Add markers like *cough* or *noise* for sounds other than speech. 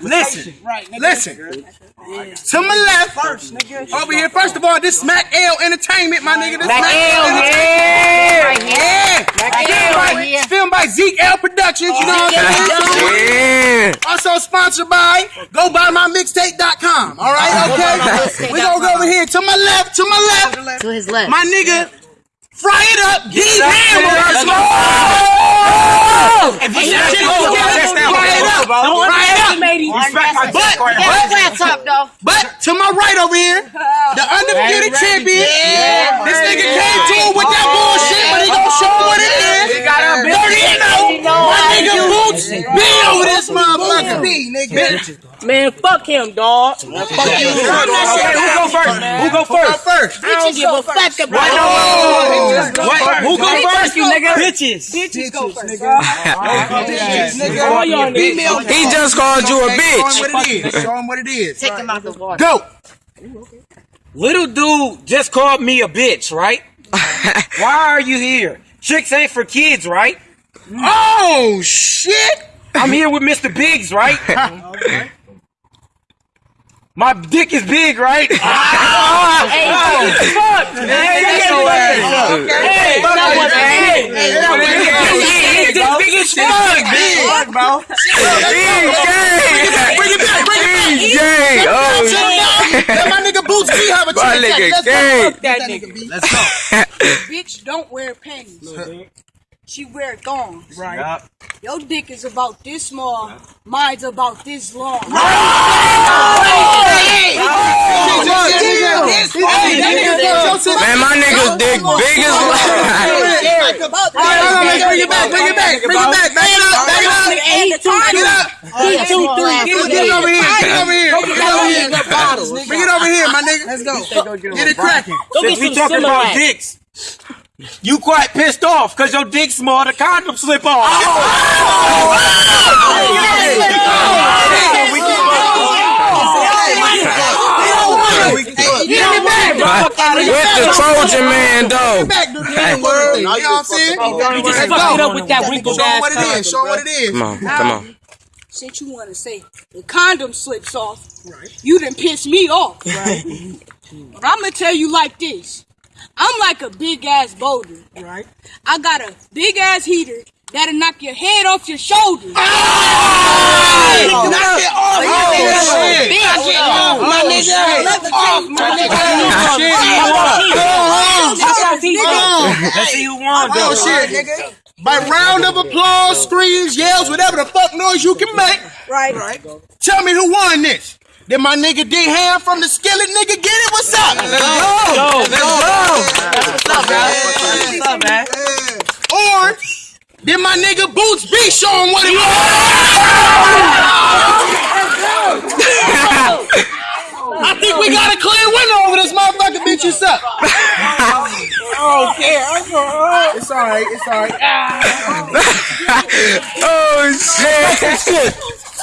Listen, Right, nigga. listen. To my left, First, nigga. over here. First of all, this is Smack L Entertainment, my nigga. This Mac Smack L, Entertainment. yeah. Yeah. Filmed by- It's filmed by Zeke L Productions. You know what I'm saying? Yeah. Also sponsored by GoBuyMyMixtape.com. All right, okay. We gonna go over here to my left, to my left. To his left. My nigga, fry it up. D Hammer. If Fry it up. Fry it up. But, but, Flat top though. but to my right over here, the undefeated champion. This nigga came to him with that bullshit, but he gonna show him what it is. Dirty and know. My nigga Boots be over this motherfucker. B, nigga. Man, fuck him, dog. Fuck you. Who go first? Who go first? first? I don't give a fuck about What? Who go first, you nigga? Bitches. Bitches go first. *laughs* All y'all niggas. He just called you a bitch. what it is. Show him what it is. Take him out the water. Go. Little dude just called me a bitch, right? *laughs* Why are you here? Chicks ain't for kids, right? Oh shit! I'm here with Mr. Biggs, right? *laughs* My dick is big, right? *laughs* Ah. Hey, Fuck! Hey, hey, hey, his dick big as fuck! Big, bro. Bring it back. Bring it back. He's gay. Oh, Let my nigga Boots B have a My chance. nigga Let's go. gay. That nigga. Let's go. *laughs* Bitch don't wear panties. She wear thongs. Right. Your dick is about this small. Mine's about this long. Man, my nigga's dick big as Bring it back. Bring it back. Bring it back. Back it up. Back it up. He too Back it up. He too. Get it over here. Get it over here. Get it over here. Bring it over here, my nigga. Let's go. Get it cracking. Since we talking about dicks, you quite pissed off because your dick small, the condom slip off. With the Trojan man, though. Back, do the damn word. You know what I'm saying? You just Let's fucked it up with that wrinkled Show 'em ass what it is. Show 'em what it is. Come on, come on. Since you want to say the condom slips off, right. you done piss me off. Right. but I'm gonna tell you like this. I'm like a big ass boulder. Right. I got a big ass heater that'll knock your head off your shoulders. Oh! Knock it off. Oh, shit. Knock it off, my oh, nigga. Off, my nigga. Let's see who won, oh, though. Oh, shit, nigga. By round of applause, screams, yells, whatever the fuck noise you can make. Right. Right. Tell me who won this. Did my nigga D Ham from the skillet nigga get it? What's up? Let's go. Let's go. What's up, man? What's up, man? Or did my nigga Boots B show him what it was? I think we got a clear winner over this motherfucker bitch you suck. *laughs* oh, yeah. It's alright, it's alright. *laughs* Oh, shit. *laughs*